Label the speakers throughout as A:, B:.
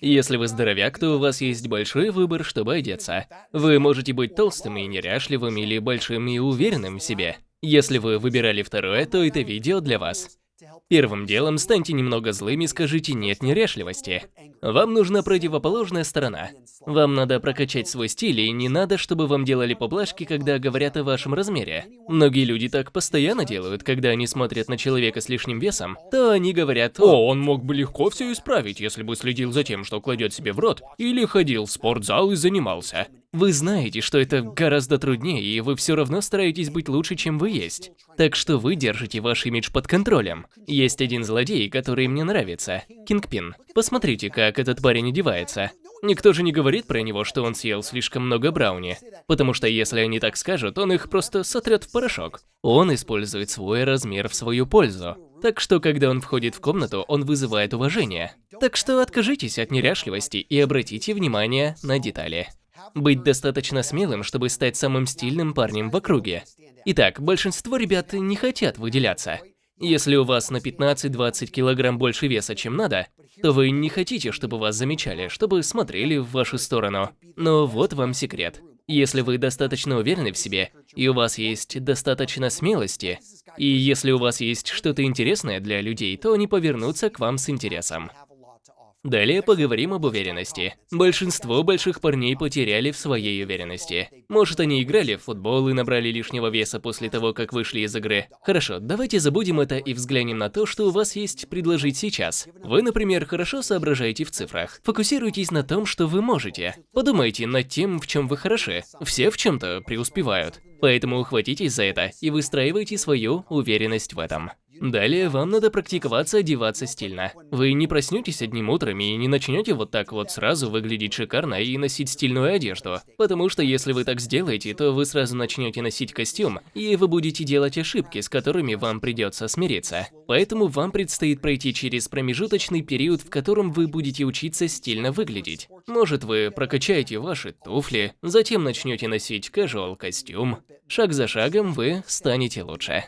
A: Если вы здоровяк, то у вас есть большой выбор, чтобы одеться. Вы можете быть толстым и неряшливым или большим и уверенным в себе. Если вы выбирали второе, то это видео для вас. Первым делом станьте немного злым и скажите «нет неряшливости». Вам нужна противоположная сторона. Вам надо прокачать свой стиль, и не надо, чтобы вам делали поблажки, когда говорят о вашем размере. Многие люди так постоянно делают, когда они смотрят на человека с лишним весом, то они говорят «О, он мог бы легко все исправить, если бы следил за тем, что кладет себе в рот, или ходил в спортзал и занимался». Вы знаете, что это гораздо труднее, и вы все равно стараетесь быть лучше, чем вы есть. Так что вы держите ваш имидж под контролем. Есть один злодей, который мне нравится. Кингпин. Посмотрите, как этот парень одевается. Никто же не говорит про него, что он съел слишком много брауни. Потому что если они так скажут, он их просто сотрет в порошок. Он использует свой размер в свою пользу. Так что, когда он входит в комнату, он вызывает уважение. Так что откажитесь от неряшливости и обратите внимание на детали. Быть достаточно смелым, чтобы стать самым стильным парнем в округе. Итак, большинство ребят не хотят выделяться. Если у вас на 15-20 килограмм больше веса, чем надо, то вы не хотите, чтобы вас замечали, чтобы смотрели в вашу сторону. Но вот вам секрет. Если вы достаточно уверены в себе, и у вас есть достаточно смелости, и если у вас есть что-то интересное для людей, то они повернутся к вам с интересом. Далее поговорим об уверенности. Большинство больших парней потеряли в своей уверенности. Может, они играли в футбол и набрали лишнего веса после того, как вышли из игры. Хорошо, давайте забудем это и взглянем на то, что у вас есть предложить сейчас. Вы, например, хорошо соображаете в цифрах. Фокусируйтесь на том, что вы можете. Подумайте над тем, в чем вы хороши. Все в чем-то преуспевают. Поэтому ухватитесь за это и выстраивайте свою уверенность в этом. Далее вам надо практиковаться одеваться стильно. Вы не проснетесь одним утром и не начнете вот так вот сразу выглядеть шикарно и носить стильную одежду. Потому что если вы так сделаете, то вы сразу начнете носить костюм, и вы будете делать ошибки, с которыми вам придется смириться. Поэтому вам предстоит пройти через промежуточный период, в котором вы будете учиться стильно выглядеть. Может вы прокачаете ваши туфли, затем начнете носить casual костюм. Шаг за шагом вы станете лучше.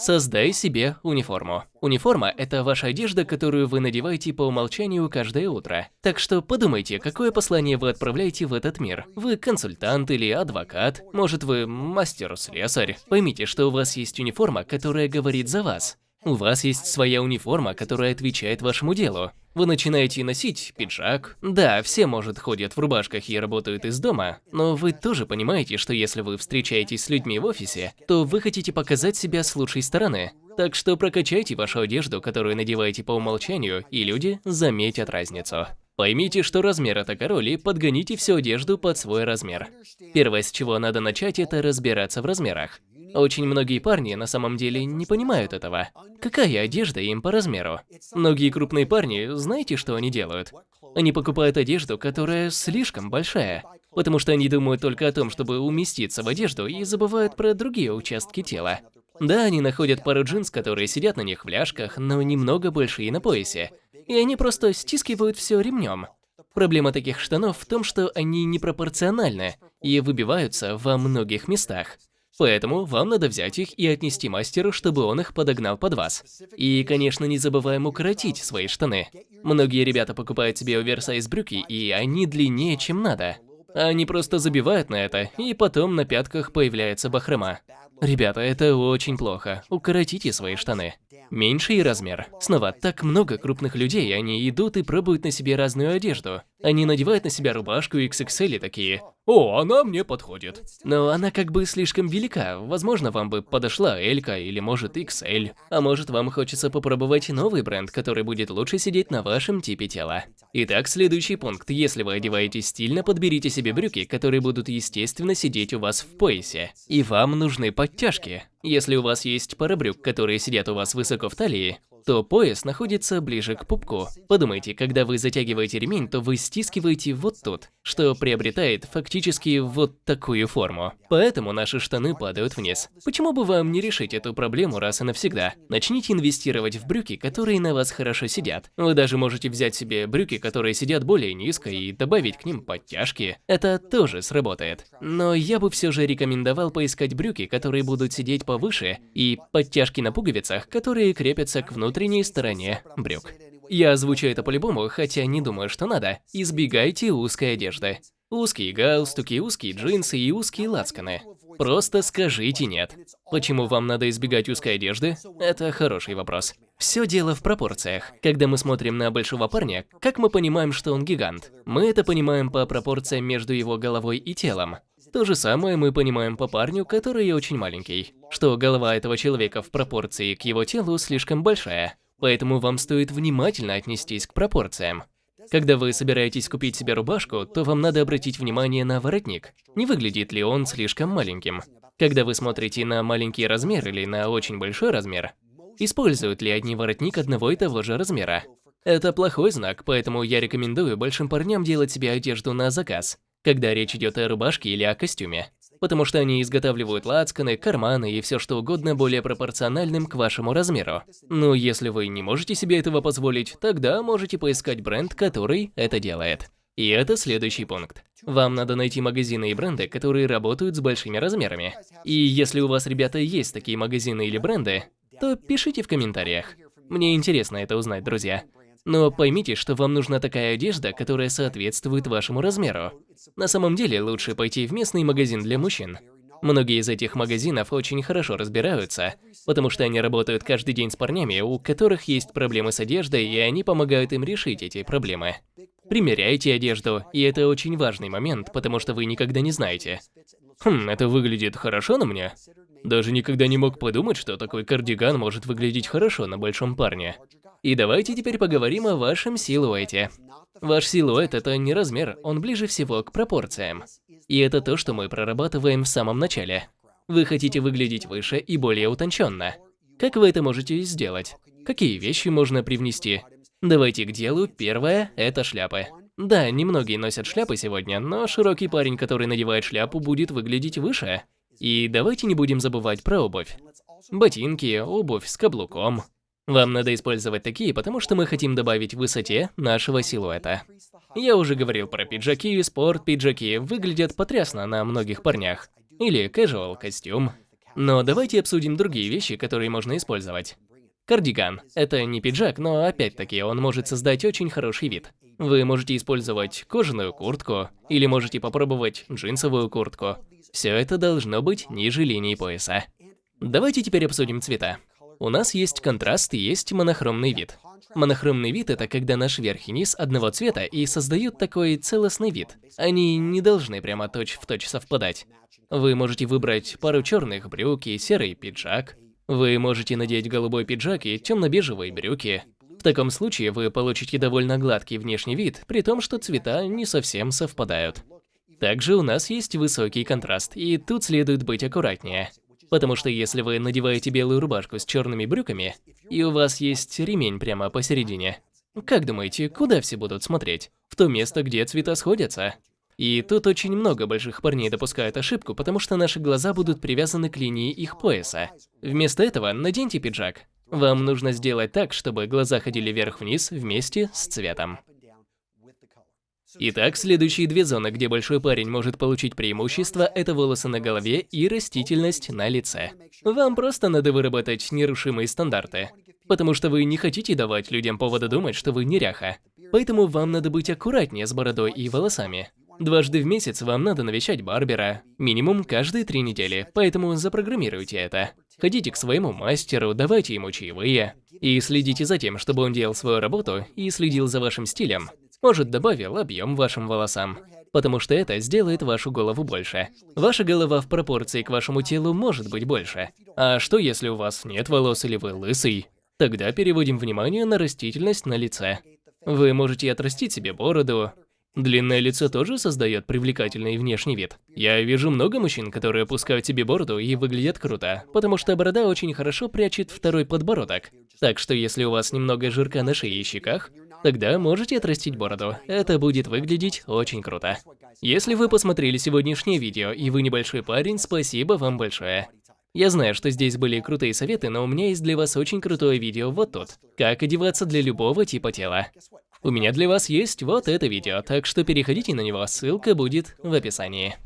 A: Создай себе униформу. Униформа – это ваша одежда, которую вы надеваете по умолчанию каждое утро. Так что подумайте, какое послание вы отправляете в этот мир. Вы консультант или адвокат, может вы мастер-слесарь. Поймите, что у вас есть униформа, которая говорит за вас. У вас есть своя униформа, которая отвечает вашему делу. Вы начинаете носить пиджак. Да, все, может, ходят в рубашках и работают из дома, но вы тоже понимаете, что если вы встречаетесь с людьми в офисе, то вы хотите показать себя с лучшей стороны. Так что прокачайте вашу одежду, которую надеваете по умолчанию, и люди заметят разницу. Поймите, что размер это король, и подгоните всю одежду под свой размер. Первое, с чего надо начать, это разбираться в размерах. Очень многие парни на самом деле не понимают этого. Какая одежда им по размеру? Многие крупные парни, знаете, что они делают? Они покупают одежду, которая слишком большая, потому что они думают только о том, чтобы уместиться в одежду и забывают про другие участки тела. Да, они находят пару джинс, которые сидят на них в ляжках, но немного больше и на поясе. И они просто стискивают все ремнем. Проблема таких штанов в том, что они непропорциональны и выбиваются во многих местах. Поэтому вам надо взять их и отнести мастеру, чтобы он их подогнал под вас. И, конечно, не забываем укоротить свои штаны. Многие ребята покупают себе оверсайз брюки, и они длиннее, чем надо. Они просто забивают на это, и потом на пятках появляется бахрома. Ребята, это очень плохо. Укоротите свои штаны. Меньший размер. Снова, так много крупных людей, они идут и пробуют на себе разную одежду. Они надевают на себя рубашку XXL и такие «О, она мне подходит». Но она как бы слишком велика, возможно, вам бы подошла Элька или может XL. А может вам хочется попробовать новый бренд, который будет лучше сидеть на вашем типе тела. Итак, следующий пункт. Если вы одеваетесь стильно, подберите себе брюки, которые будут естественно сидеть у вас в поясе. И вам нужны подтяжки. Если у вас есть пара брюк, которые сидят у вас высоко в талии, то пояс находится ближе к пупку. Подумайте, когда вы затягиваете ремень, то вы стискиваете вот тут, что приобретает фактически вот такую форму. Поэтому наши штаны падают вниз. Почему бы вам не решить эту проблему раз и навсегда? Начните инвестировать в брюки, которые на вас хорошо сидят. Вы даже можете взять себе брюки, которые сидят более низко и добавить к ним подтяжки. Это тоже сработает. Но я бы все же рекомендовал поискать брюки, которые будут сидеть повыше, и подтяжки на пуговицах, которые крепятся к внутренней стороне брюк. Я озвучу это по-любому, хотя не думаю, что надо. Избегайте узкой одежды. Узкие галстуки, узкие джинсы и узкие лацканы. Просто скажите «нет». Почему вам надо избегать узкой одежды? Это хороший вопрос. Все дело в пропорциях. Когда мы смотрим на большого парня, как мы понимаем, что он гигант? Мы это понимаем по пропорциям между его головой и телом. То же самое мы понимаем по парню, который очень маленький, что голова этого человека в пропорции к его телу слишком большая. Поэтому вам стоит внимательно отнестись к пропорциям. Когда вы собираетесь купить себе рубашку, то вам надо обратить внимание на воротник. Не выглядит ли он слишком маленьким? Когда вы смотрите на маленький размер или на очень большой размер, используют ли одни воротник одного и того же размера? Это плохой знак, поэтому я рекомендую большим парням делать себе одежду на заказ, когда речь идет о рубашке или о костюме потому что они изготавливают лацканы, карманы и все что угодно более пропорциональным к вашему размеру. Но если вы не можете себе этого позволить, тогда можете поискать бренд, который это делает. И это следующий пункт. Вам надо найти магазины и бренды, которые работают с большими размерами. И если у вас, ребята, есть такие магазины или бренды, то пишите в комментариях. Мне интересно это узнать, друзья. Но поймите, что вам нужна такая одежда, которая соответствует вашему размеру. На самом деле, лучше пойти в местный магазин для мужчин. Многие из этих магазинов очень хорошо разбираются, потому что они работают каждый день с парнями, у которых есть проблемы с одеждой, и они помогают им решить эти проблемы. Примеряйте одежду, и это очень важный момент, потому что вы никогда не знаете. Хм, это выглядит хорошо на мне? Даже никогда не мог подумать, что такой кардиган может выглядеть хорошо на большом парне. И давайте теперь поговорим о вашем силуэте. Ваш силуэт – это не размер, он ближе всего к пропорциям. И это то, что мы прорабатываем в самом начале. Вы хотите выглядеть выше и более утонченно. Как вы это можете сделать? Какие вещи можно привнести? Давайте к делу. Первое – это шляпы. Да, немногие носят шляпы сегодня, но широкий парень, который надевает шляпу, будет выглядеть выше. И давайте не будем забывать про обувь. Ботинки, обувь с каблуком. Вам надо использовать такие, потому что мы хотим добавить высоте нашего силуэта. Я уже говорил про пиджаки, спорт-пиджаки выглядят потрясно на многих парнях. Или casual костюм. Но давайте обсудим другие вещи, которые можно использовать. Кардиган. Это не пиджак, но опять-таки он может создать очень хороший вид. Вы можете использовать кожаную куртку, или можете попробовать джинсовую куртку. Все это должно быть ниже линии пояса. Давайте теперь обсудим цвета. У нас есть контраст и есть монохромный вид. Монохромный вид – это когда наш верх и низ одного цвета и создают такой целостный вид. Они не должны прямо точь-в-точь точь совпадать. Вы можете выбрать пару черных брюк и серый пиджак. Вы можете надеть голубой пиджак и темно-бежевые брюки. В таком случае вы получите довольно гладкий внешний вид, при том, что цвета не совсем совпадают. Также у нас есть высокий контраст, и тут следует быть аккуратнее. Потому что если вы надеваете белую рубашку с черными брюками, и у вас есть ремень прямо посередине, как думаете, куда все будут смотреть? В то место, где цвета сходятся? И тут очень много больших парней допускают ошибку, потому что наши глаза будут привязаны к линии их пояса. Вместо этого наденьте пиджак. Вам нужно сделать так, чтобы глаза ходили вверх-вниз вместе с цветом. Итак, следующие две зоны, где большой парень может получить преимущество, это волосы на голове и растительность на лице. Вам просто надо выработать нерушимые стандарты, потому что вы не хотите давать людям повода думать, что вы неряха. Поэтому вам надо быть аккуратнее с бородой и волосами. Дважды в месяц вам надо навещать барбера, минимум каждые три недели, поэтому запрограммируйте это. Ходите к своему мастеру, давайте ему чаевые. И следите за тем, чтобы он делал свою работу и следил за вашим стилем. Может, добавил объем вашим волосам. Потому что это сделает вашу голову больше. Ваша голова в пропорции к вашему телу может быть больше. А что если у вас нет волос или вы лысый? Тогда переводим внимание на растительность на лице. Вы можете отрастить себе бороду. Длинное лицо тоже создает привлекательный внешний вид. Я вижу много мужчин, которые опускают себе бороду и выглядят круто, потому что борода очень хорошо прячет второй подбородок. Так что если у вас немного жирка на шее и щеках, Тогда можете отрастить бороду. Это будет выглядеть очень круто. Если вы посмотрели сегодняшнее видео и вы небольшой парень, спасибо вам большое. Я знаю, что здесь были крутые советы, но у меня есть для вас очень крутое видео вот тут. Как одеваться для любого типа тела. У меня для вас есть вот это видео, так что переходите на него, ссылка будет в описании.